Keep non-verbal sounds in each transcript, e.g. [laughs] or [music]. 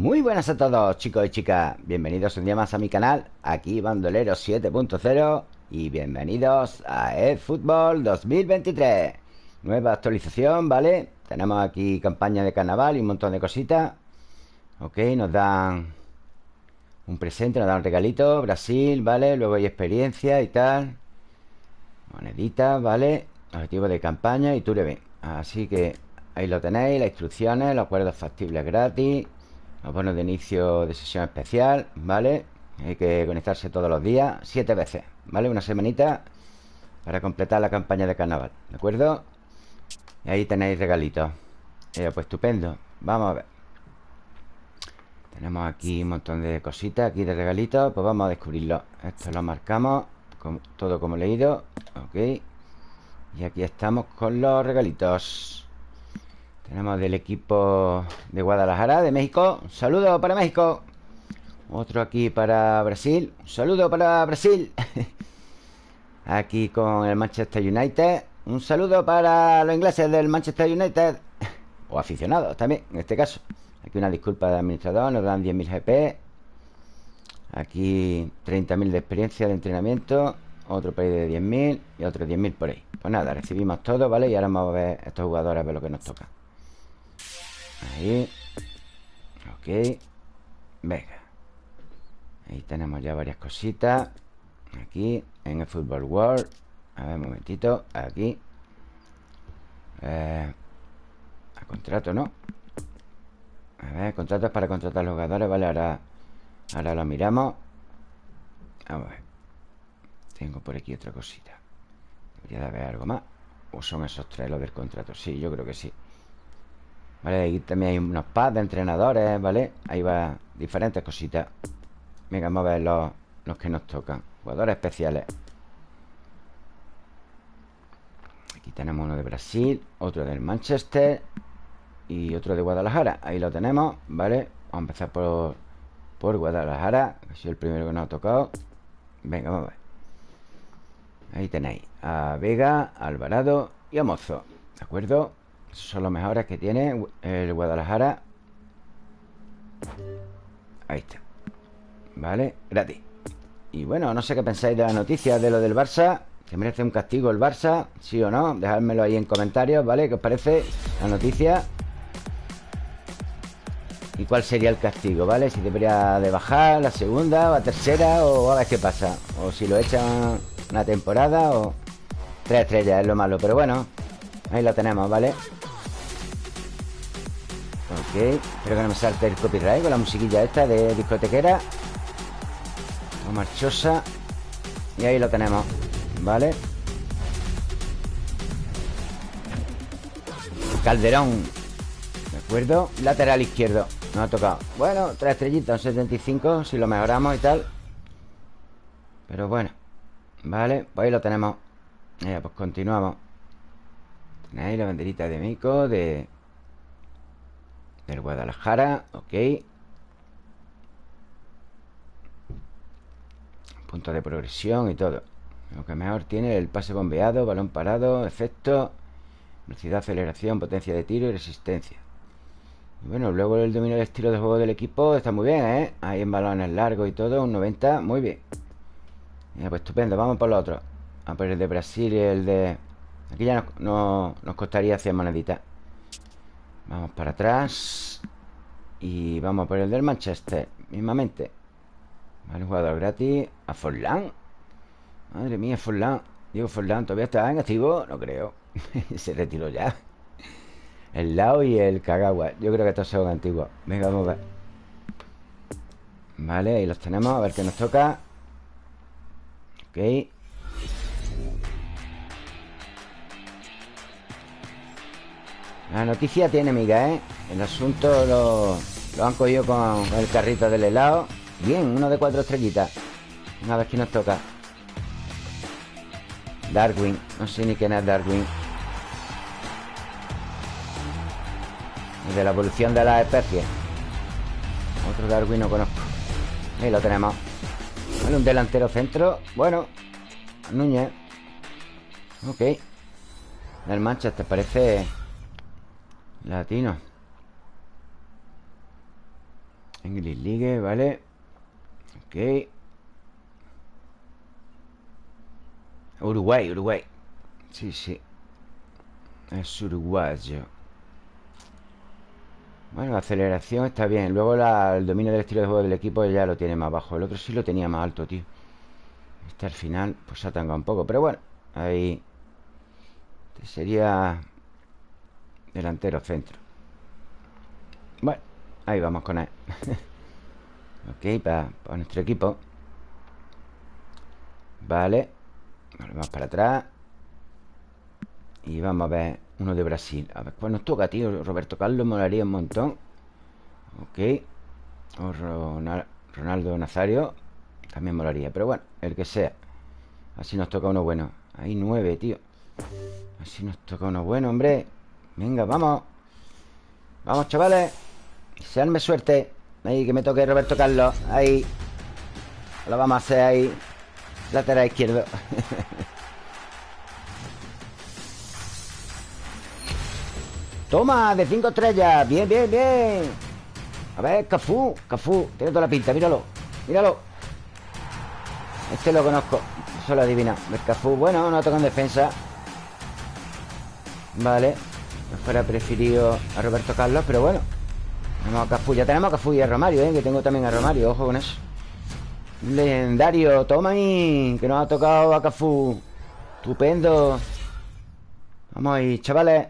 Muy buenas a todos chicos y chicas. Bienvenidos un día más a mi canal Aquí Bandolero 7.0 Y bienvenidos a eFootball 2023 Nueva actualización, ¿vale? Tenemos aquí campaña de carnaval y un montón de cositas. Ok, nos dan Un presente, nos dan un regalito. Brasil, ¿vale? Luego hay experiencia y tal. Moneditas, ¿vale? Objetivo de campaña y ven Así que ahí lo tenéis Las instrucciones, los acuerdos factibles gratis los bonos de inicio de sesión especial, ¿vale? Hay que conectarse todos los días, siete veces, ¿vale? Una semanita para completar la campaña de carnaval, ¿de acuerdo? Y ahí tenéis regalitos. Eh, Pues estupendo, vamos a ver. Tenemos aquí un montón de cositas Aquí de regalitos, pues vamos a descubrirlo. Esto lo marcamos Todo como leído, ok. Y aquí estamos con los regalitos tenemos del equipo de Guadalajara, de México. Un saludo para México. Otro aquí para Brasil. Un saludo para Brasil. [laughs] Aquí con el Manchester United. Un saludo para los ingleses del Manchester United. [laughs] O aficionados también, en este caso. Aquí una disculpa de administrador Nos dan 10.000 GP Aquí 30.000 de experiencia de entrenamiento Otro país de 10.000 Y otro 10.000 por ahí. Pues nada, recibimos todo, ¿vale? Y ahora vamos a ver estos jugadores A ver lo que nos toca Ahí. Ok. Venga. Ahí tenemos ya varias cositas. Aquí En el Football World. A ver, un momentito. Aquí. Eh, A contrato, ¿no? A ver, contratos para contratar a los jugadores Vale, ahora Ahora lo miramos. Vamos a ver. Tengo por aquí otra cosita. Debería de haber algo más. ¿O son esos tres los del contrato? Sí, yo creo que sí Vale, aquí también hay unos pads de entrenadores, ¿vale? Ahí va diferentes cositas Venga, vamos a ver los, los que nos tocan Jugadores especiales Aquí tenemos uno de Brasil Otro del Manchester Y otro de Guadalajara Ahí lo tenemos, ¿vale? Vamos a empezar por, por Guadalajara Que sido el primero que nos ha tocado Venga, vamos a ver Ahí tenéis a Vega, Alvarado y a Mozo ¿De acuerdo? Son los mejores que tiene el Guadalajara Ahí está Vale, gratis Y bueno, no sé qué pensáis de la noticia de lo del Barça ¿Que merece un castigo el Barça? ¿Sí o no? Dejadmelo ahí en comentarios, ¿vale? ¿Qué os parece la noticia? ¿Y cuál sería el castigo, vale? Si debería de bajar la segunda o la tercera O a ver qué pasa O si lo echan una temporada o... Tres estrellas es lo malo Pero bueno, ahí lo tenemos, ¿vale? Ok, espero que no me salte el copyright con la musiquilla esta de discotequera. O marchosa. Y ahí lo tenemos ¿Vale? Calderón. ¿De acuerdo? Lateral izquierdo. No ha tocado. Bueno, tres estrellitas, 75 Si lo mejoramos y tal. Pero bueno Vale, pues ahí lo tenemos. Ya, pues continuamos. Tenéis la banderita de Mico De del Guadalajara, ok. Punto de progresión y todo. Lo que mejor tiene el pase bombeado, balón parado, efecto Velocidad, aceleración, potencia de tiro y resistencia. Y bueno, luego el dominio del estilo de juego del equipo está muy bien, ¿eh? Ahí en balones largos y todo, un 90, muy bien. Pues estupendo, vamos por los otros A por el de Brasil y el de... Aquí ya nos, nos costaría 100 moneditas Vamos para atrás. Y vamos por el del Manchester Mismamente. Vale, jugador gratis. A Forlán. Madre mía, Forlán. Diego Forlán, ¿todavía está en activo? No creo. [laughs] Se retiró ya. El Lao y el Kagawa. Yo creo que estos son antiguos. Venga, vamos a ver. Vale, ahí los tenemos. A ver qué nos toca. Ok La noticia tiene miga, ¿eh? El asunto lo, lo han cogido con el carrito del helado. Bien, uno de cuatro estrellitas. Una vez que nos toca. Darwin No sé ni quién es Darwin. De la evolución de las especies. Otro Darwin no conozco. Ahí lo tenemos. Vale, un delantero centro. Bueno Núñez. Ok. Del Manchester parece Latino. English League, ¿vale? Ok. Uruguay, Uruguay. Sí, sí. Es uruguayo. Bueno, la aceleración está bien. Luego el dominio del estilo de juego del equipo Ya lo tiene más bajo. El otro sí lo tenía más alto, tío. Este al final pues se ha tangado un poco. Pero bueno, ahí este sería Delantero centro. Bueno, ahí vamos con él. [laughs] Ok, para, nuestro equipo. Vale. Volvemos para atrás. Y vamos a ver Uno de Brasil. A ver, pues nos toca, tío Roberto Carlos molaría un montón. Ok. O Ronaldo Nazario También molaría Pero bueno, el que sea. Así nos toca uno bueno. Hay nueve, tío. Así nos toca uno bueno, hombre Venga, vamos. Vamos, chavales. Seanme suerte. Ahí, que me toque Roberto Carlos. Ahí. Lo vamos a hacer ahí. Lateral izquierdo. [laughs] Toma, de cinco estrellas. Bien, bien, bien. A ver, Cafú, Cafú Tiene toda la pinta, míralo Míralo. Este lo conozco. Eso lo adivina El Cafú, bueno, no toca en defensa. Vale Me fuera preferido a Roberto Carlos Pero bueno tenemos a Cafú, ya tenemos a Cafú y a Romario, ¿eh? Que tengo también a Romario, ojo con eso Legendario, toma ahí Que nos ha tocado a Cafú Estupendo Vamos ahí, chavales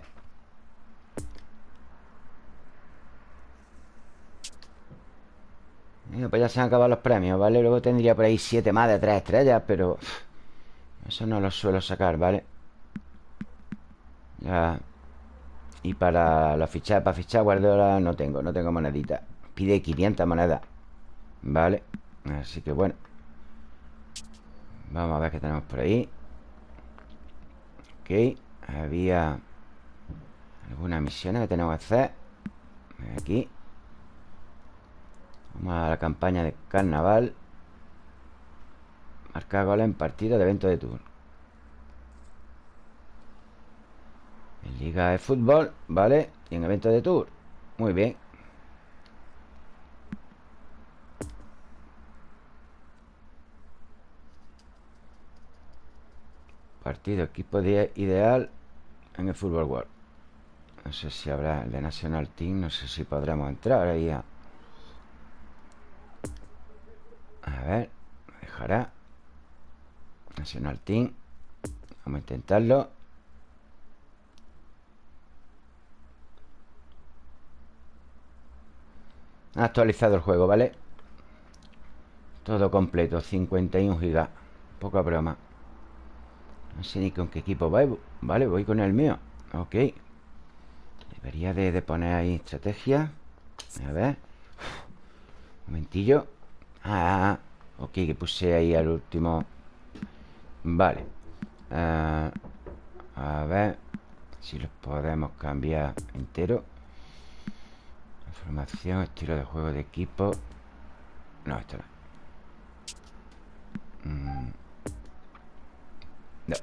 pues ya se han acabado los premios, ¿vale? Luego tendría por ahí siete más de tres estrellas Pero... Eso no lo suelo sacar, ¿vale? Ya y para la ficha, para fichar guardiola no tengo, no tengo monedita. Pide 500 monedas. Vale. Así que bueno. Vamos a ver qué tenemos por ahí. Ok. Había algunas misiones que tenemos que hacer. Aquí. Vamos a la campaña de carnaval. Marcar goles en partido de evento de tour. Liga de fútbol, ¿vale? Y en evento de tour. Muy bien. Partido, equipo ideal en el Fútbol World. No sé si habrá el de National Team No sé si podremos entrar ahí a... A ver, me dejará. National Team. Vamos a intentarlo Actualizado el juego, ¿vale? Todo completo, 51 gigas. Poca broma. No sé ni con qué equipo voy Vale, voy con el mío. Ok. Debería de, poner ahí estrategia. A ver. Un momentillo. Ah, ok, que puse ahí al último. Vale. Ah, A ver Si los podemos cambiar entero Formación, estilo de juego de equipo. No, esto no. Mm. No.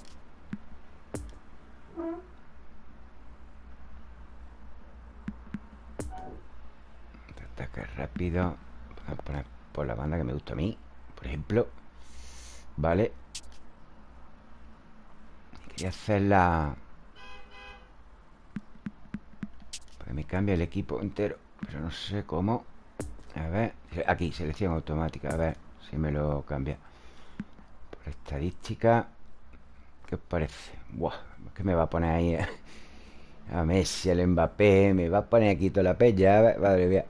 Ataque rápido. Podemos poner por la banda que me gusta a mí Por ejemplo. Vale. Quería hacer la... Que me cambie el equipo entero pero no sé cómo. A ver, aquí, selección automática A ver si me lo cambia. Por estadística ¿Qué os parece? Buah, ¿qué me va a poner ahí? [laughs] A Messi, el Mbappé Me va a poner aquí toda la pella Madre mía.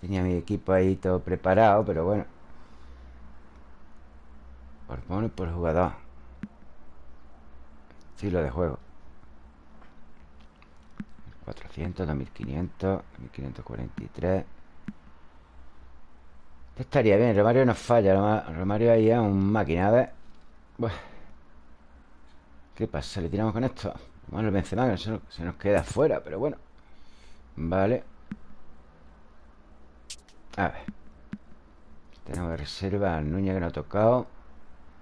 Tenía mi equipo ahí todo preparado Pero bueno. Por poner por jugador. Estilo de juego 400, 2500 1543 Estaría bien, Romario nos falla Romario ahí es un máquina, a ver. ¿Qué pasa? ¿Le tiramos con esto? Bueno, el Benzema que se nos queda fuera Pero bueno. Vale. A ver. Tenemos de reserva al Núñez que no ha tocado.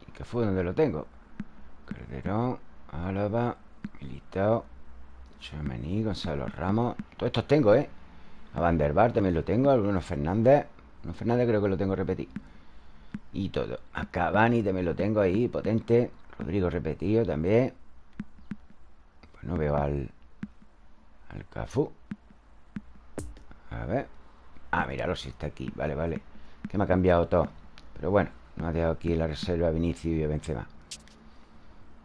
¿Y qué fue donde lo tengo? Calderón Álava Militao Chomení, Gonzalo Ramos Todos estos tengo, ¿eh? A Van der Bar también lo tengo Bruno Fernández Bruno Fernández creo que lo tengo repetido. Y todo. A Cavani también lo tengo ahí, potente. Rodrigo repetido también. Pues no veo al Al Cafú. A ver. Ah, míralo si está aquí. Vale, vale. Que me ha cambiado todo. Pero bueno No ha dejado aquí la reserva Vinicius y Benzema.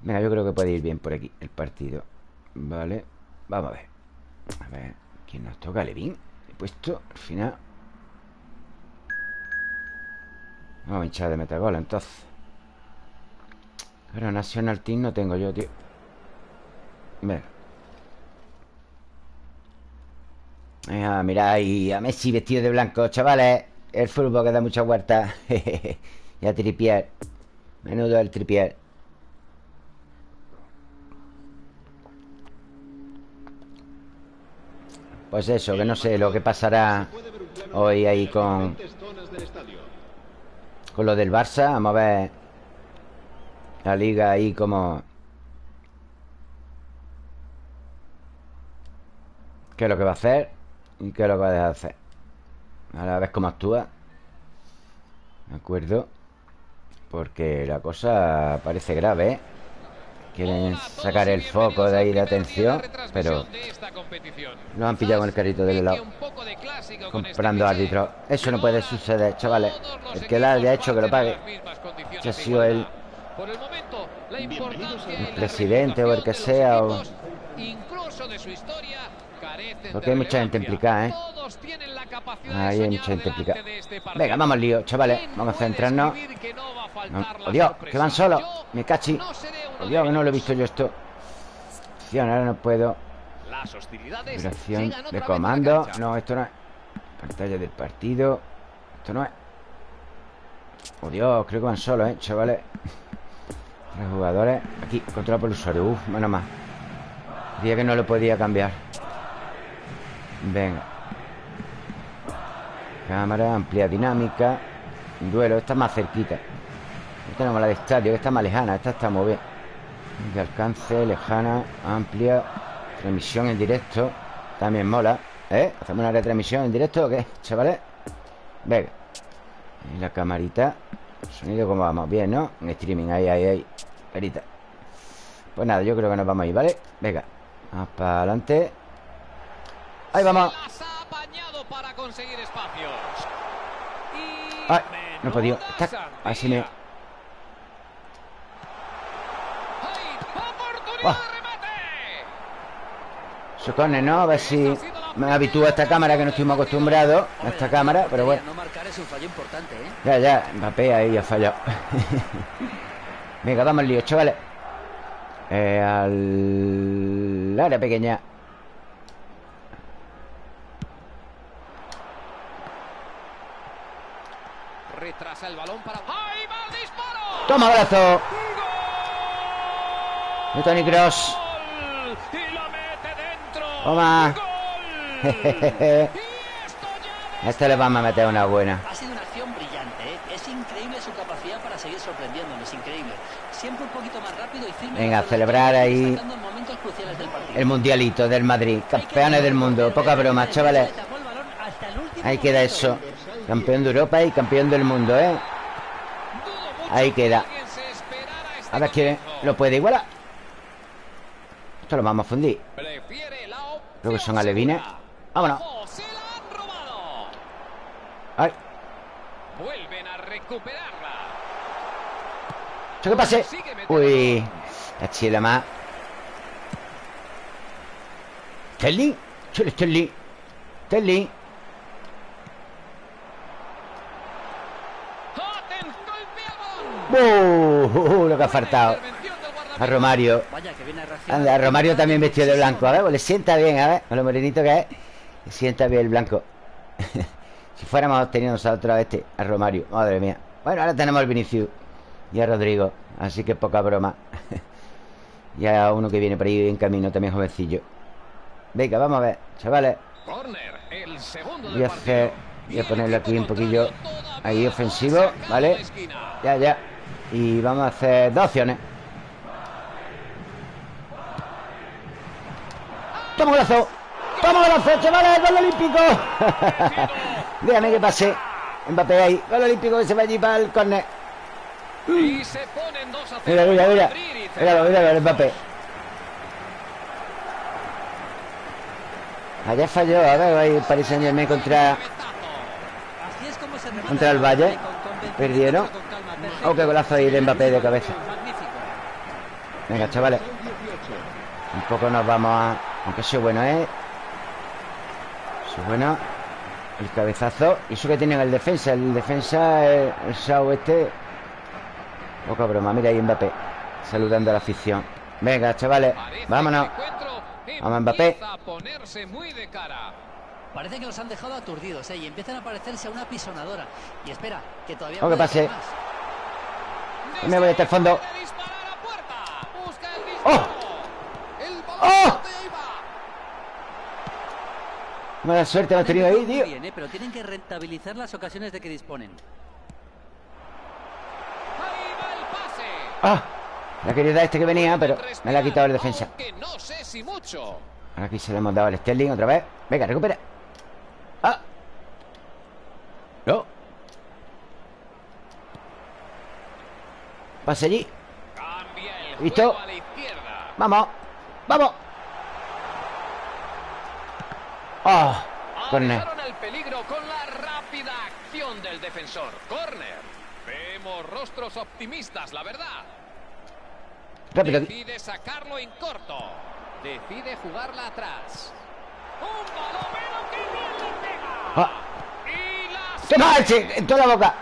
Venga, yo creo que puede ir bien por aquí El partido. Vale Vamos a ver. A ver ¿Quién nos toca? Levin He puesto al final. Vamos a hinchar de metagol entonces. Pero National Team no tengo yo, tío. Venga. Venga, mirad ahí a Messi vestido de blanco, chavales. El fútbol que da mucha huerta [laughs] Y a Tripier Menudo el Tripier Pues eso, que no sé lo que pasará hoy ahí con... Con lo del Barça. Vamos a ver la liga ahí como... ¿Qué es lo que va a hacer? ¿Y qué es lo que va a dejar de hacer? Ahora a ver cómo actúa. ¿De acuerdo? Porque la cosa parece grave, ¿eh? Quieren sacar el foco de ahí de atención Pero Lo han pillado con el carrito del helado Comprando árbitros Eso no puede suceder, chavales El que la haya hecho que lo pague Si ha sido el presidente o el que sea. Porque hay mucha gente implicada, ¿eh? Ahí hay mucha gente implicada Venga, vamos al lío, chavales Vamos a centrarnos ¡Oh, Dios! ¡Que van solos! ¡Me cachi! ¡Oh, Dios! Que no lo he visto yo esto. Ahora no puedo. Vibración de comando. No, esto no es. Pantalla del partido. Esto no es. ¡Oh, Dios! Creo que van solos, ¿eh? Chavales. Tres jugadores. Aquí, control por el usuario. Uf, menos más Día que no lo podía cambiar. Venga. Cámara, amplia dinámica. Duelo, esta más cerquita. Tenemos la de estadio, que está más lejana Esta está muy bien De alcance, lejana, amplia Transmisión en directo También mola ¿Eh? ¿Hacemos una retransmisión en directo o qué, chavales? Venga Y la camarita Sonido como vamos, bien, ¿no? En streaming, ahí, ahí, ahí Perita Pues nada, yo creo que nos vamos a ir, ¿vale? Venga Vamos para adelante Ahí vamos Ay, no he podido Así me... Se pone, ¿no? A ver si me habitúo a esta cámara que no estuvimos acostumbrados a esta cámara, pero bueno. ¿eh? Ya, ya, Mbappé ahí ha fallado. [laughs] Venga, damos el lío, chavales. Eh, al área pequeña. Retrasa el balón para. ¡Toma, brazo! De Tony Cross. Toma. [laughs] este le vamos a meter una buena. Ha sido una acción brillante, ¿eh? Es increíble su capacidad para seguir sorprendiéndome, es increíble. Siempre un poquito más rápido y firme. Venga, a celebrar ahí el mundialito del Madrid. Campeones del mundo. Poca broma, chavales. Ahí queda eso. Campeón de Europa y campeón del mundo, ¿eh? Ahí queda. A ver quién lo puede igualar. Esto lo vamos a fundir. Creo que son alevines. Vámonos. Ay. Vuelven a recuperarla. ¿Qué pase? Uy. La chila más. Sterling. Chile Sterling. Sterling. ¡Uh! Lo que ha faltado a Romario. Anda, a Romario también vestido de blanco. A ver, pues le sienta bien, a ver. A lo morenito que es. Le sienta bien el blanco. [laughs] si fuéramos teniendo nosotros a este, a Romario. Madre mía. Bueno, ahora tenemos al Vinicius y a Rodrigo. Así que poca broma. [laughs] y a uno que viene por ahí en camino, también jovencillo. Venga, vamos a ver, chavales. Voy a hacer. Voy a ponerlo aquí un poquillo ahí ofensivo, ¿vale? Ya, ya. Y vamos a hacer dos opciones. ¡Toma golazo! ¡Toma golazo, chavales! ¡Gol olímpico! [laughs] Déjame que pase. Mbappé ahí. Gol olímpico que se va allí para el córner. Y se ponen 2 a 0. Mira, mira, mira. Míralo, míralo, el Mbappé. Allá falló, a ver, ahí el Paris Saint Germain contra... Contra el Valle. Perdieron. Oh, qué golazo ahí de Mbappé de cabeza. Venga, chavales. Un poco nos vamos a... Aunque sea bueno, ¿eh? Eso es bueno. El cabezazo. Y eso que tienen el defensa. El defensa, el, el Sao este. Poca broma. Mira ahí Mbappé. Saludando a la afición. Venga, chavales. Vámonos. Vamos, Mbappé. empieza a ponerse muy de cara. Parece que los han dejado aturdidos, ¿eh? Y empiezan a parecerse a una pisonadora. Y espera, que todavía Oh, que puede pase. me voy hasta el fondo. ¡Oh! ¡Oh! Mala suerte hemos tenido ahí, tío. bien, ¿eh? Pero tienen que rentabilizar las ocasiones de que disponen. Ahí va el pase. ¡Ah! La quería dar este que venía, pero me la ha quitado el defensa. No sé si mucho. Ahora aquí se le hemos dado al Sterling otra vez. Venga, recupera. ¡Ah! No. Pase allí. Cambia el ¿Listo? juego a la izquierda. Vamos. Vamos. ¡Ah! Corner. Alejaron el peligro con la rápida acción del defensor. Corner. Vemos rostros optimistas, la verdad. Rápido. Decide sacarlo en corto. Decide jugarla atrás. Un balomero que bien le pega. ¡Ah! Y la ¡Toma, ese! ¡En toda la boca!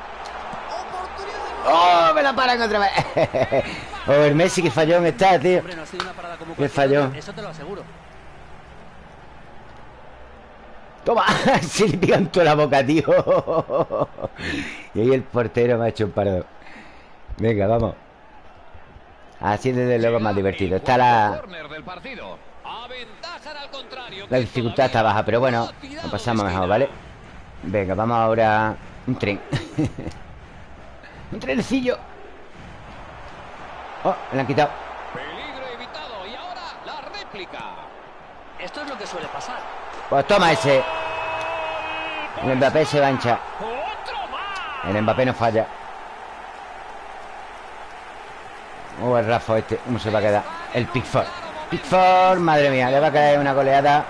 ¡Oh! Me la paran otra vez. [laughs] oh, el Messi que fallón está, tío. Hombre, no ha sido una parada como Qué cualquier fallón. otra, Eso te lo aseguro. Toma, [laughs] se le pican toda la boca, tío. y ahí el portero me ha hecho un parado. Venga, vamos. Así desde luego es más divertido. Está la, la dificultad está baja, pero bueno, lo pasamos mejor. ¿vale? Venga, vamos ahora. Un tren. [laughs] un trenecillo. Oh, me lo han quitado. Peligro evitado. Y ahora la réplica. Esto es lo que suele pasar. Pues toma ese. El Mbappé se va a hinchar. Otro más. El Mbappé no falla. Oh, el Rafa este. ¿Cómo se va a quedar? El Pickford. Pickford, madre mía, le va a caer una goleada.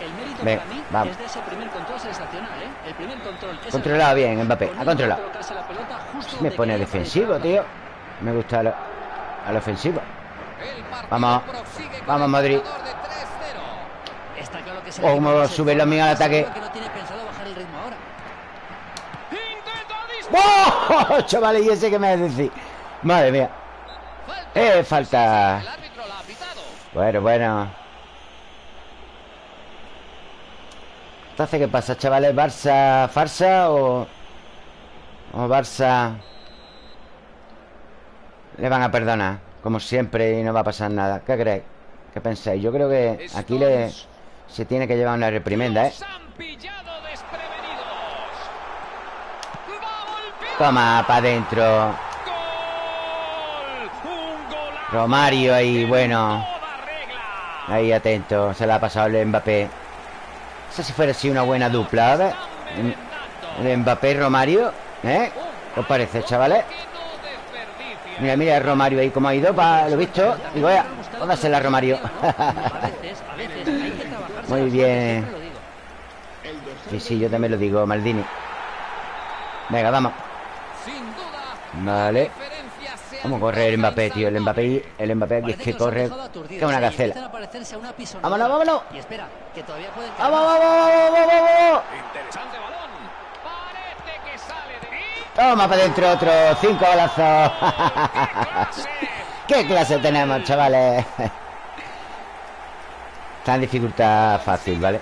El mérito Venga, para mí vamos. es de ese primer control sensacional, ¿eh? El primer control. es el Controlado bien, Mbappé. Ha controlado. Me pone defensivo, tío. Me gusta lo- al ofensivo. Vamos. Vamos, Madrid. marcador de 3-0. Está claro que es el Oh, equipo cómo más en sube la mía al ataque. que no tiene pensado bajar el ritmo ahora. Intenta disparar. [laughs] ¡Oh! Chavales, y ese que me decir. Madre mía. Falta. Eh, falta. Bueno, bueno. Entonces, ¿qué pasa, chavales? ¿Barça farsa o.? ¿O Barça.? Le van a perdonar, como siempre, y no va a pasar nada. ¿Qué creéis? ¿Qué pensáis? Yo creo que aquí le. Se tiene que llevar una reprimenda, ¿eh? Toma, para adentro. Romario ahí, bueno. Ahí atento, se la ha pasado el Mbappé. Esa si fuera así una buena dupla, a ver. El Mbappé y Romario, ¿eh? ¿Qué os parece, chavales? Mira, mira el Romario ahí como ha ido, para lo visto. Digo, vea, póngasela Romario. A veces, a veces hay que trabajarse Muy bien. Sí, sí, yo también lo digo, Maldini. Venga, vamos. Vale. Vamos a correr el Mbappé, tío. El Mbappé, el Mbappé aquí es que corre que una ¿eh? Gacela. Vámonos, vámonos. Y espera, que todavía pueden ¡Vamos, vamos, vamos, vamos, vamos! Interesante balón. Parece que sale de ahí. Toma para adentro otro. Cinco golazos. ¡Qué [laughs] clase! ¿Qué clase tenemos, chavales? Está en dificultad fácil, ¿vale?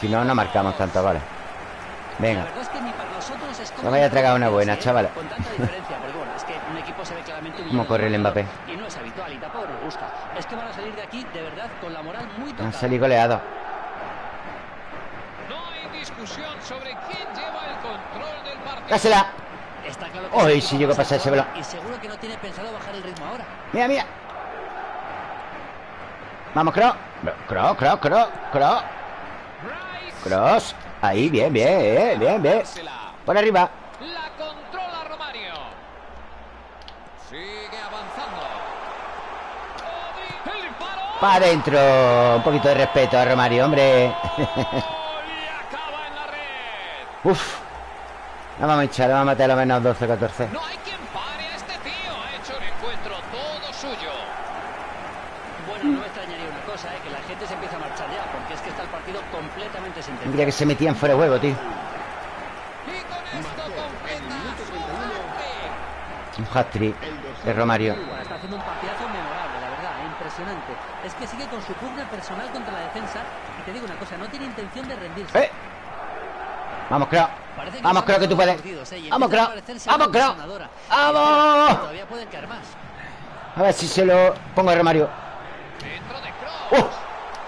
Si no, no marcamos tanto, ¿vale? La Venga. verdad es que ni para nosotros es como Me vaya a tragar una buena, ¿eh? ve claramente ¿Cómo corre el Mbappé? Y no es habitual y tampoco nos gusta. Es que van a salir de aquí de verdad con la moral muy Han salido goleados. No hay discusión sobre quién lleva el control del partido. ¡Dásela! El si llego a pasar ese balón. Y seguro que no tiene pensado bajar el ritmo ahora. Mira, mira. Vamos, Cross. Cross, Cross, Cross, Cross. Cross. Ahí, bien, bien, eh, bien, bien. Por arriba. La controla Romario. Sigue avanzando. Para adentro. Un poquito de respeto a Romario, hombre. Uf. La vamos a echar, la vamos a meter a lo menos 12, 14. No hay quien pare a este tío. Ha hecho el encuentro todo suyo. Bueno, no me extrañaría una cosa, ¿eh? que la gente se empieza a marchar ya, porque es que está el partido completamente sentenciado. Mira que se metían fuera de juego, tío. Y con esto completa su hat-trick. Un hat-trick de Romario. Está haciendo un partidazo memorable, la verdad, impresionante. Es que sigue con su pugna personal contra la defensa y te digo una cosa, no tiene intención de rendirse. ¡Eh! Vamos, creo. Vamos, creo que tú puedes. ¿eh? Vamos, creo. Vamos, creo. ¡Vamos! Todavía pueden caer más. A ver si se lo pongo a Romario. Dentro de Kroos.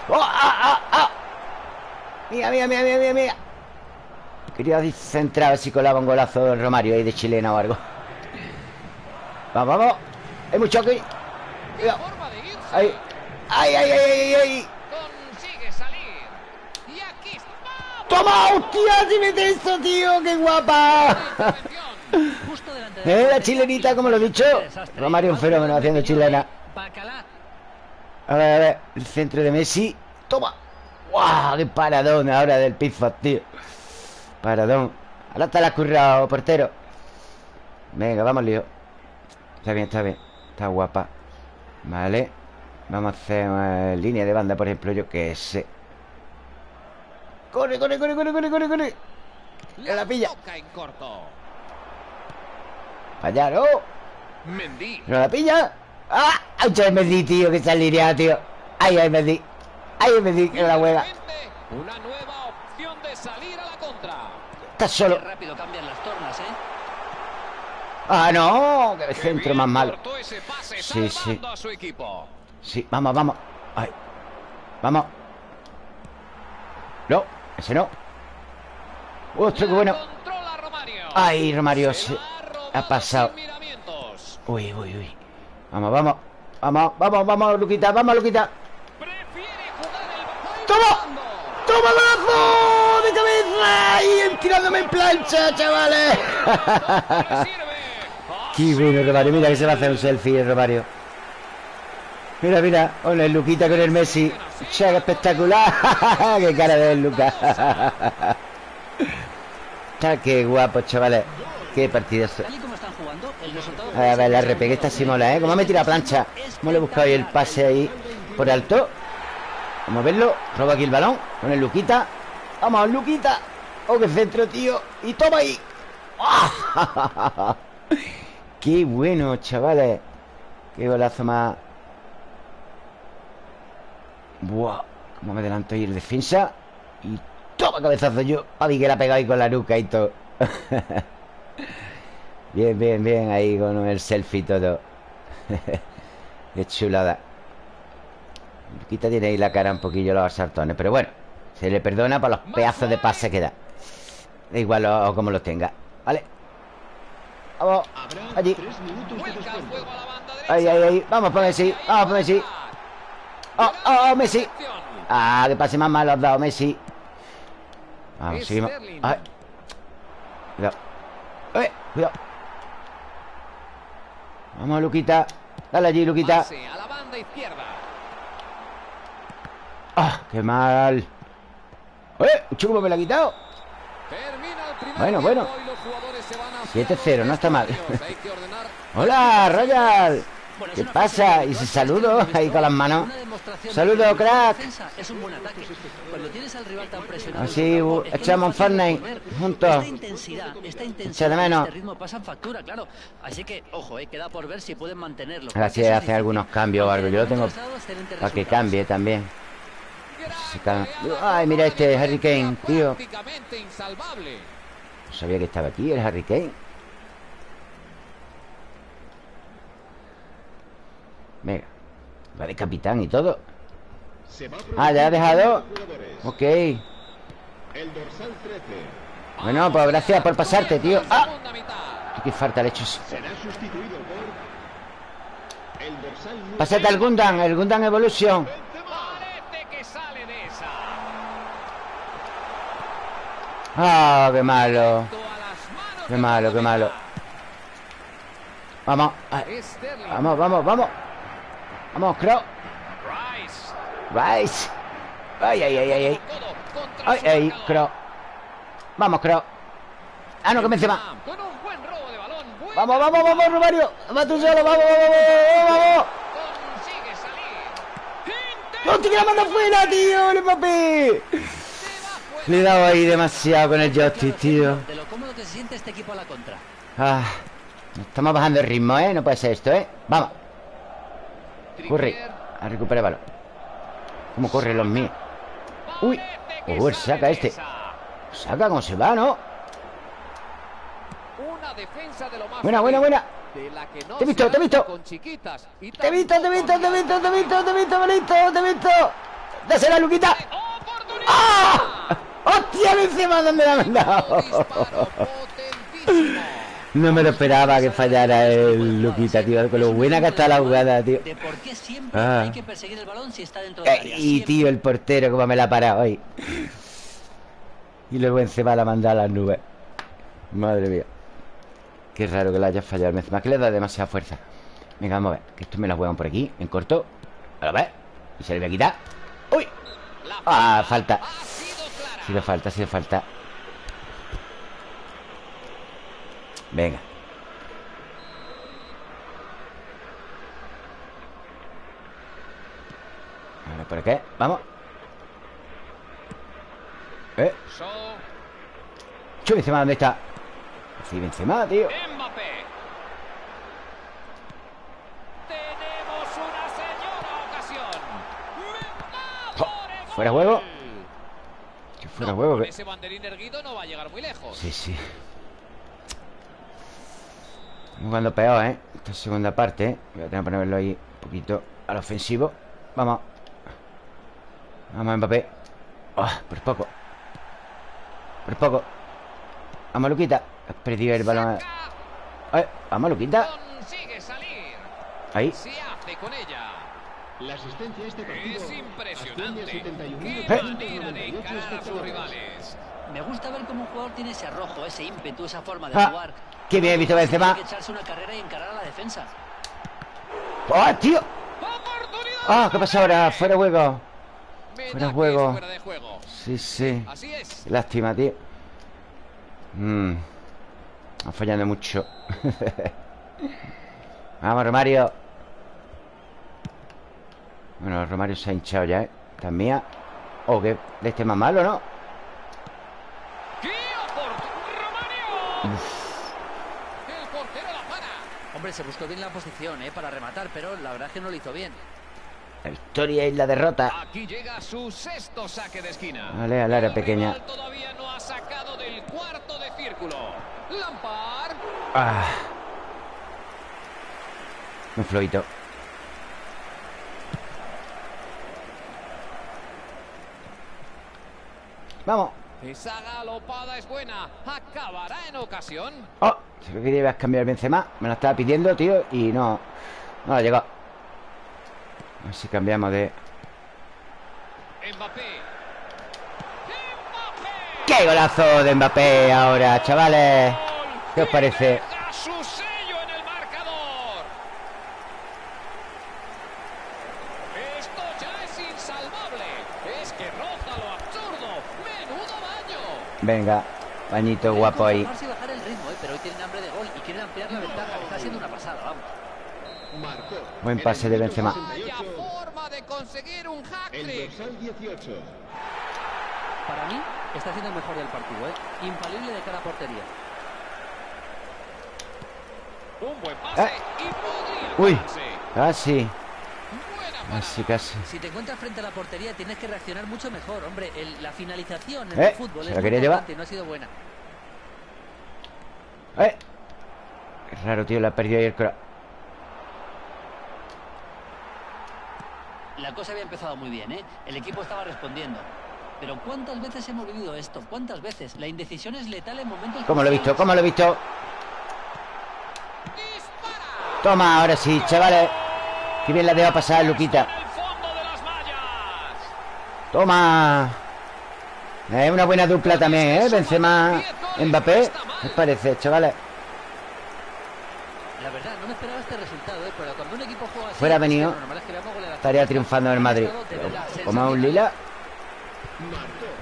¡Oh! ¡Oh! ¡Ah, ah, ah! Mira, mira, mira, mira, mira, mira. Quería centrar a ver si colaba un golazo del Romario ahí de chilena o algo. Vamos, vamos. Hay mucho aquí. Irse. Ahí. ¡Ay, ay, ay, ay, ay! Consigue salir. Y aquí está. ¡Toma! ¡Hostia! ¡Si mete eso, tío! ¡Qué guapa! Intervención. Justo delante ¿Eh? la chilenita, como lo he dicho. Romario un fenómeno haciendo chilena. A ver, a ver. El centro de Messi. ¡Toma! ¡Guau! ¡Qué paradón ahora del Pizzas, tío! Paradón. Ahora está la currado, portero. Venga, vamos, lío. Está bien, está bien. Está guapa. Vale. Vamos a hacer eh, línea de banda, por ejemplo, yo que sé. ¡Corre, corre, corre, corre, corre, corre, corre! la pilla. toca en corto. ¡Allá, no! Mendy. ¿No la pilla? ¡Ah! ¡Ay, Mendy, tío! Que alineado, tío. ¡Ay, ay, Mendy! ¡Ay, el Mendy! Que la juega. Una nueva opción de salir a la contra. Está Qué solo. rápido cambian las tornas, ¿eh? ¡Ah, no! ¡Qué Qué centro más malo! cortó ese pase, Sí, sí. a su equipo. Sí, vamos, vamos. Ay. Vamos. No, ese no. ¡Ostras, qué bueno! ¡Ay, Romario! Se ha pasado. Uy, uy, uy. Vamos, vamos. Vamos, vamos, vamos, Luquita. Vamos, Luquita. Prefiere jugar el ¡Toma! balón. ¡Toma golazo! ¡De cabeza! ¡Y tirándome en plancha, chavales! [laughs] ¡Qué bueno, Romario! Mira que se va a hacer un selfie el Romario. Mira, mira. Hola, el Luquita con el Messi. ¡Che, espectacular! [laughs] ¡Qué cara de Lucas! [laughs] Está qué guapo, chavales. Qué partidazo. A ver, la RPG esta sí mola, ¿eh? Como me tira plancha. ¿Cómo le he buscado el pase ahí por alto? Vamos a verlo. Roba aquí el balón con el Luquita. Vamos, Luquita. Oh, qué centro, tío. Y toma ahí. ¡Ah! [laughs] Qué bueno, chavales. Qué golazo más. Buah. Cómo me adelanto ahí el defensa. Y toma cabezazo yo. A mí que la ha pegado ahí con la nuca y todo. [laughs] Bien, bien, bien ahí con el selfie todo. [laughs] Qué chulada. Luquita tiene ahí la cara un poquillo los sartones, pero bueno, se le perdona por los pedazos de pase que da. Da igual lo- como los tenga. ¿Vale? Vamos. Allí. Ahí, ahí, ahí. Vamos por Messi. Vamos por Messi. Oh, oh, oh, Messi. Ah, que pase más mal los dado, Messi. Vamos, seguimos. Ay. Cuidado. Eh, cuidado. Vamos, Luquita. Dale allí, Luquita. A la banda izquierda. ¡Ah! ¡Qué mal! ¡Eh! ¡Ucho, cómo me la ha quitado! Bueno, bueno. y los jugadores se van a 7-0, no está mal. ¡Hola, Royal! ¿Qué pasa? Y todas saludo ahí con las manos. Saludo, crack. Así, que no echamos Fortnite juntos. Intensidad, de menos. este. Así que, ojo, queda por ver si pueden mantenerlo. A ver si Eso es hace algunos cambios o algo. Yo lo tengo para que cambie también. Se Ay, mira este Harry Kane, tío. No sabía que estaba aquí el Harry Kane. Venga. Va de capitán y todo. Ah, ya ha dejado. Ok. El dorsal 13 Bueno, pues gracias por pasarte, tío. ¡Ah! Qué falta le he hecho. número Pásate al Gundam, el Gundam Evolution. ¡Ah, qué malo! Qué malo, qué malo. Vamos, ay, Sterling. vamos, vamos, vamos. Vamos, Crow. Rice. Ay, ay, ay, ay, ay. Ay, ay. Crow. Vamos, Crow. Ah, no, que me encima. Vamos, vamos, vamos, Romario. Va tú solo, vamos, vamos, vamos. ¡Hostia, que la manda fuera, tío! ¡El Mbappé! Le he dado ahí demasiado con el joystick, tío. De lo cómodo que se siente este equipo a la contra. Ah, estamos bajando el ritmo, ¿eh? No puede ser esto, ¿eh? Vamos, corre. A recuperar el balón. ¿Cómo corren los míos? Uy. Oh, saca este. Saca cómo se va, ¿no? Una defensa de lo más Buena, buena, buena. de la que no Te he visto, te he visto. Te he visto, te he visto, te he visto, te he visto, te he visto, te he visto, te he visto. ¡Dásela, Luquita! ¡Ah! ¡Hostia, Benzema! ¿Dónde la ha mandado? Disparo potentísimo. No me lo esperaba que fallara el Luquita, tío. Con lo buena que está la jugada, tío. Ah. Eh, y tío, el portero, como me la ha parado ahí. Y luego Benzema la manda a las nubes. Madre mía. Qué raro que la haya fallado Benzema. Que le da demasiada fuerza. Venga, vamos a ver. Que esto me la juegan por aquí, en corto. A ver. Y se le voy a quitar. ¡Uy! La Ah, falta. Ha sido falta, ha sido falta. Venga. Ahora por qué? Vamos. Eh. So, Chu, Benzema, ¿dónde está? Sí, Benzema, tío. Tenemos una señora ocasión. Jo, ¡Mejor ¿fuera juego? Fuera No, huevo. con ese banderín erguido no va a llegar muy lejos. Sí, sí. Estamos jugando peor, ¿eh? Esta segunda parte, ¿eh? Voy a tener que ponerlo ahí un poquito al ofensivo. Vamos. Vamos, Mbappé. Ah, por poco. Por poco. Vamos, Luquita. Has perdido el balón. Saca, Eh, vamos, Luquita. Ahí. Se hace con ella. La asistencia a este partido Es impresionante. Qué 71.398 manera de encarar a sus espectadores. rivales. Me gusta ver cómo un jugador tiene ese arrojo, ese ímpetu, esa forma de Ah, jugar. qué bien visto Benzema. Tiene que echarse una carrera y encarar a la defensa. ¡Oh, tío! ¡Ah, qué pasa ahora! ¡Fuera juego! Fuera juego. es fuera de juego. Sí, sí. Así es. Qué Lástima, tío. Mmm. Está fallando mucho. [laughs] Vamos, Romario. Bueno, Romario se ha hinchado ya, ¿eh? Esta es mía. Oh, que de este más malo, ¿no? ¡Qué! ¡Romario! El portero la para. Hombre, se buscó bien la posición, ¿eh? Para rematar, pero la verdad es que no lo hizo bien. La victoria y la derrota. Aquí llega su sexto saque de esquina. Vale, al área pequeña. todavía no ha sacado del cuarto de círculo. Lampard. Ah. Muy flojito. Vamos. Esa galopada es buena. Acabará en ocasión. Oh, se ve que debes cambiar el Benzema. Me lo estaba pidiendo, tío, y no. No ha llegado. A ver si cambiamos de. Mbappé. Mbappé. ¡Qué golazo de Mbappé ahora, chavales! ¿Qué os parece? deja su sello en el marcador. Esto ya es insalvable. Es que roza lo absurdo. Menudo baño. Venga, bañito Pueden guapo ahí. conformarse y bajar el ritmo, ¿eh? Pero hoy tienen hambre de gol y quieren ampliar la ventaja. Está siendo una pasada, vamos. Marcó. Buen en pase de Benzema. Vaya 68, forma de conseguir un El hat-trick. dorsal 18. Para mí, está siendo el mejor del partido, ¿eh? Infalible de cada portería. Un buen pase Eh. y podría Uy, casi. Parada. Casi. Si te encuentras frente a la portería, tienes que reaccionar mucho mejor. Hombre, el- la finalización en Eh, el fútbol se es la muy quería llevar. no ha sido buena. ¡Eh! Qué raro, tío, le ha perdido ahí el cora. La cosa había empezado muy bien, ¿eh? El equipo estaba respondiendo. Pero ¿cuántas veces hemos vivido esto? ¿Cuántas veces? La indecisión es letal en momentos... ¿Cómo lo he visto? ¿Cómo lo he visto? Toma, ahora sí, chavales. Qué bien la deja pasar, Luquita. Toma. Es una buena dupla también, ¿eh? Benzema, Mbappé. ¿Qué os parece, chavales? La verdad, no me esperaba este resultado, ¿eh? pero cuando un equipo juega así, Fuera venido. Estaría triunfando en el Madrid. Como a un lila.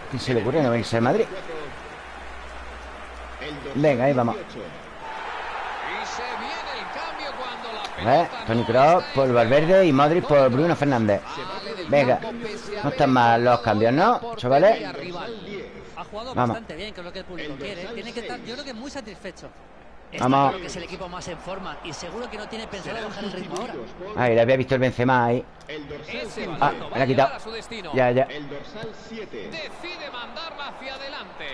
¿Quién se le ocurre no venirse al Madrid? Venga, ahí vamos. Y se viene el cambio pelota Tony Kroos por Valverde y Modric por Bruno Fernández. Venga. No están mal los cambios, ¿no, chavales? Ha jugado Vamos. bastante bien, que es lo que el público quiere. Tiene que estar, yo creo que muy satisfecho. Está Vamos. claro que es el equipo más en forma y seguro que no tiene pensado bajar el ritmo ahora. Ahí, le había visto el Benzema ahí. El dorsal. Ah, me la ha quitado. Ya, ya. El dorsal 7. Decide mandarla hacia adelante.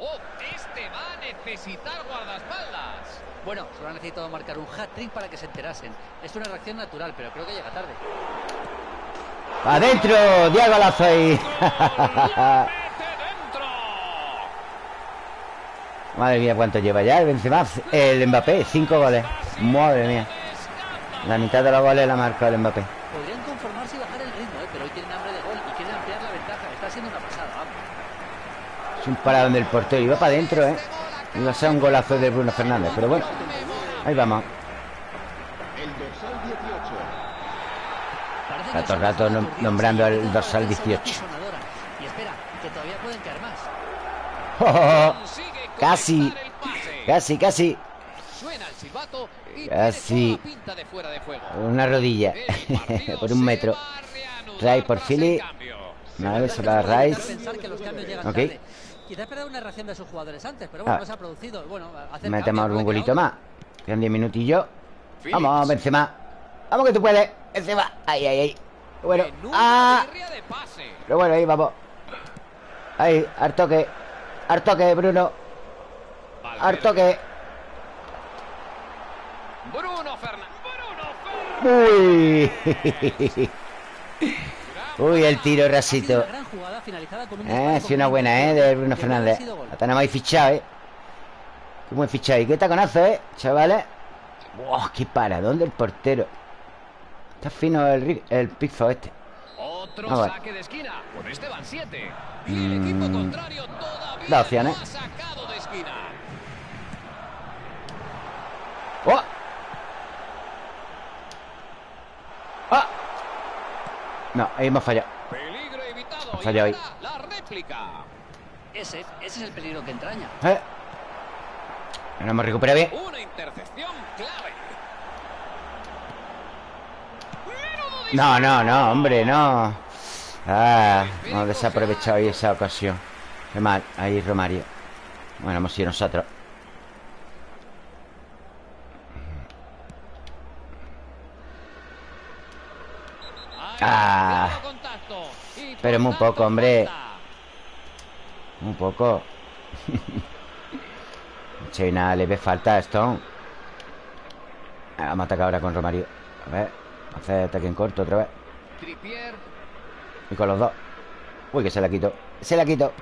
Oh, este va a necesitar guardaespaldas. Bueno, solo ha necesitado marcar un hat-trick para que se enterasen. Es una reacción natural, pero creo que llega tarde. ¡Adentro! ¡Diego Lazo ahí! [laughs] ¡Mete dentro! Madre mía, ¿cuánto lleva ya el Benzema? El Mbappé, cinco goles. Madre mía. La mitad de los goles la marcó el Mbappé. Podrían conformarse y bajar el ritmo, ¿eh? pero hoy tienen hambre de gol y quieren ampliar la ventaja. Está siendo una pasada, vamos. Es un paradón del portero. Iba para adentro, ¿eh? Iba a ser un golazo de Bruno Fernández. Pero bueno, ahí vamos. El dorsal 18. Parece Rato, rato nombrando al dorsal la defensa 18. apisonadora. Y espera, que todavía pueden caer más. Consigue Casi. Casi, casi. Casi. Una rodilla. [laughs] Por un metro. Ray por Philly. Vale, se va Rice. Ok. Tarde. Quizá esperar una reacción de sus jugadores antes, pero bueno, Ah. no se ha producido. Bueno, hacer Metemos queda golito más. Quedan 10 minutillos. Vamos, Benzema. Vamos que tú puedes. Benzema. Ahí, ahí, ahí. Bueno. Ah. birria de pase. Pero bueno, ahí vamos. Ahí, al toque. Al toque, Bruno. Al toque. Bruno Fernández. Uy. [laughs] Uy, el tiro Ha sido rasito. Finalizada con un Eh, sí, una buena, eh, de Bruno Fernández. La tenemos ahí fichado, eh. Qué buen fichado. Y qué taconazo, eh, chavales. Wow, qué paradón del portero. Está fino el, el pifo este. Otro Ah, vale. saque de esquina. Con este van 7. Y el Mm. equipo contrario todavía Da opciones. no ha sacado de esquina. ¡Oh! ¡Ah! No, ahí hemos fallado. Peligro evitado. Ha Y fallado ahí. ahora la réplica. Ese, ese es el peligro que entraña. ¿Eh? No hemos recuperado bien. Una intercepción clave. No, no, no, hombre, no. Ah, hemos desaprovechado ahí esa ocasión. Qué mal, ahí Romario. Bueno, hemos sido nosotros. Ah. claro contacto. Y por Pero muy poco, hombre. Un poco. [laughs] Che, nada, le ve falta a Stone. Vamos a atacar ahora con Romario. A ver, hacer ataque en corto otra vez. Y con los dos. Uy, que se la quito. Se la quito.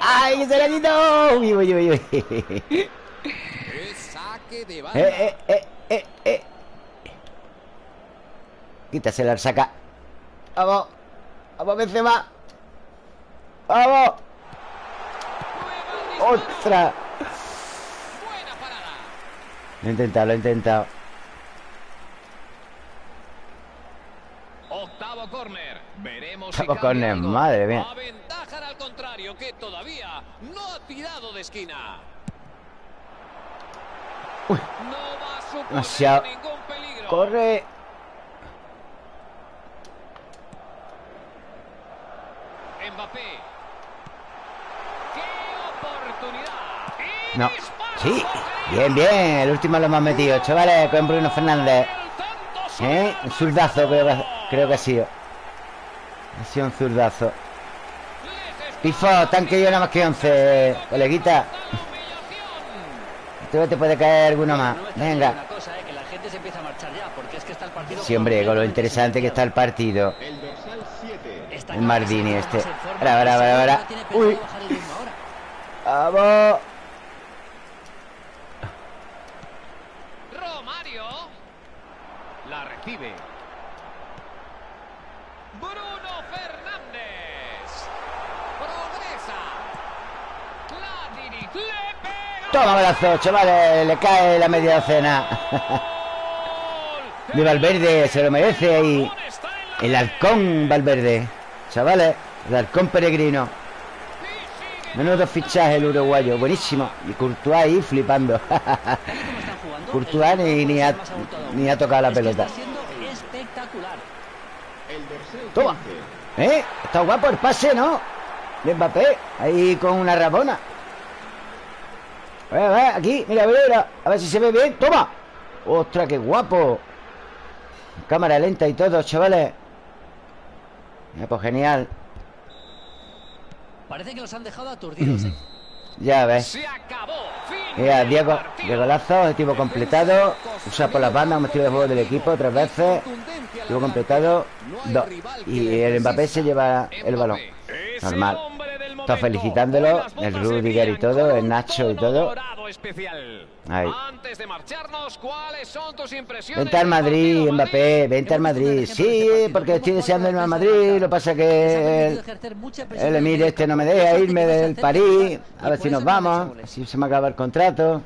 ¡Ay, que se la quito! Uy, uy, uy, uy. [laughs] Eh, eh, eh, eh, eh. Quítasela al saca. Vamos. Vamos, Benzema. Vamos. ¡Ostras! Lo he intentado, lo he intentado. Octavo córner. Veremos Octavo si córner, algo. madre mía. Aventajan al contrario que todavía no ha tirado de esquina. Uy. No va a Demasiado. ningún peligro. ¡Corre! Mbappé. ¡Qué oportunidad! Y No. Sí. Bien, bien. El último lo hemos metido. Chavales, con Bruno Fernández. ¿Eh? Un zurdazo creo que, creo que ha sido. Ha sido un zurdazo. Pifo, tanque yo nada más que 11, coleguita. [laughs] Tú te puede caer alguno más. Venga. Una cosa, que la gente se empieza a marchar ya, porque es que está el partido. Sí, hombre, con lo interesante que está el partido. El dorsal 7. Está El claro que Mardini este. Ahora, ahora, ahora, ahora. Uy. ¡Vamos! Romario. La recibe. Toma brazo, chavales Le cae la media docena [laughs] De Valverde Se lo merece ahí El halcón Valverde Chavales El halcón peregrino Menudo fichaje el uruguayo Buenísimo Y Courtois ahí flipando y [laughs] Courtois ni, ni, ha, ni ha tocado la pelota Toma. 15. ¿Eh? Está guapo el pase, ¿no? De Mbappé Ahí con una rabona A ver, a ver, aquí, mira, mira, mira A ver si se ve bien ¡Toma! ¡Ostras, qué guapo! Cámara lenta y todo, chavales Mira, pues genial Parece que los han dejado aturdidos. ¿eh? [clears throat] Ya ves Se acabó. Fin Mira, Diego. Diego Lazo, objetivo completado Usa por las bandas, un estilo de juego del equipo Tres veces Objetivo completado Dos Y el Mbappé se lleva el balón Normal. Está felicitándolo, el Rudiger y todo, el Nacho y todo. Ahí. Antes de marcharnos, ¿cuáles son tus impresiones Vente al Madrid, Mbappé, vente al Madrid Sí, porque estoy deseando irme al Madrid Lo que pasa que el, el Emir este no me deja irme del París A ver si nos vamos. Si se me acaba el contrato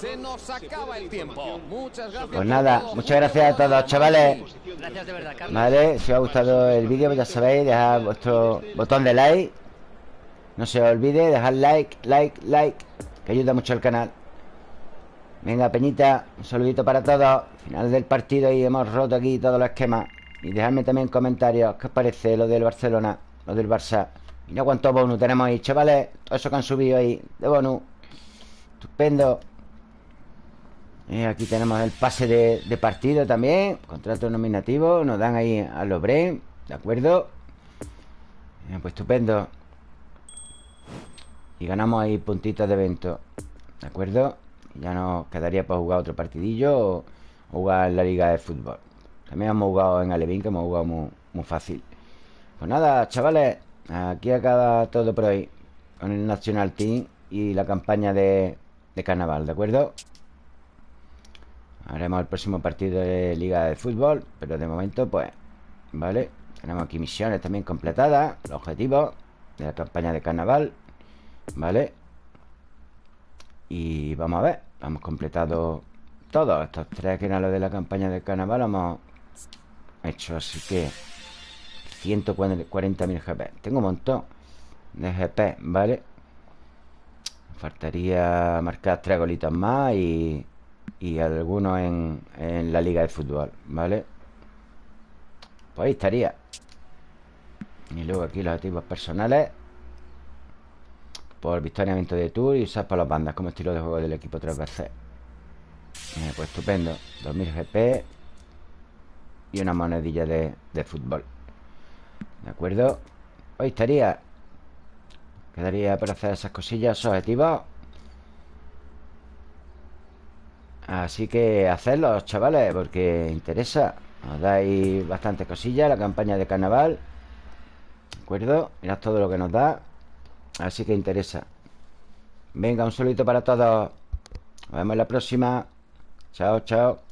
Se nos acaba el tiempo. Muchas gracias. Pues nada, muchas gracias a todos, chavales Gracias de verdad. Vale, si os ha gustado el vídeo, pues ya sabéis, dejad vuestro botón de like. No se olvide, dejad like, like, like, que ayuda mucho al canal. Venga, Peñita, un saludito para todos. Final del partido y hemos roto aquí todos los esquemas. Y dejadme también comentarios, ¿qué os parece lo del Barcelona, lo del Barça? Mira cuántos bonus tenemos ahí, chavales. Todo eso que han subido ahí, de bonus. Estupendo. Y aquí tenemos el pase de, partido también. Contrato nominativo. Nos dan ahí a los Bren. ¿De acuerdo? Bien, pues estupendo. Y ganamos ahí puntitos de evento. ¿De acuerdo? Ya nos quedaría para jugar otro partidillo o, o jugar en la liga de fútbol. También hemos jugado en Alevín, que hemos jugado muy, muy fácil. Pues nada, chavales. Aquí acaba todo por hoy. Con el National Team y la campaña de, de carnaval, ¿de acuerdo? Haremos el próximo partido de Liga de Fútbol Pero de momento, pues Vale, tenemos aquí misiones también completadas Los objetivos de la campaña de carnaval Vale Y vamos a ver Hemos completado todos Estos tres que eran los de la campaña de carnaval Hemos hecho, así que 140.000 GP Tengo un montón de GP, ¿vale? Faltaría marcar tres golitos más y y algunos en, en la liga de fútbol, ¿vale? Pues ahí estaría Y luego aquí los activos personales Por victoriamiento de tour y usar para las bandas Como estilo de juego del equipo tres veces Eh, Pues estupendo 2000 GP Y una monedilla de, de fútbol ¿De acuerdo? Ahí estaría Quedaría para hacer esas cosillas, esos objetivos Así que hacedlos, chavales, porque interesa. Os dais bastante cosillas la campaña de carnaval. ¿De acuerdo? Mirad todo lo que nos da. Así que interesa. Venga, un saludito para todos. Nos vemos en la próxima. Chao, chao.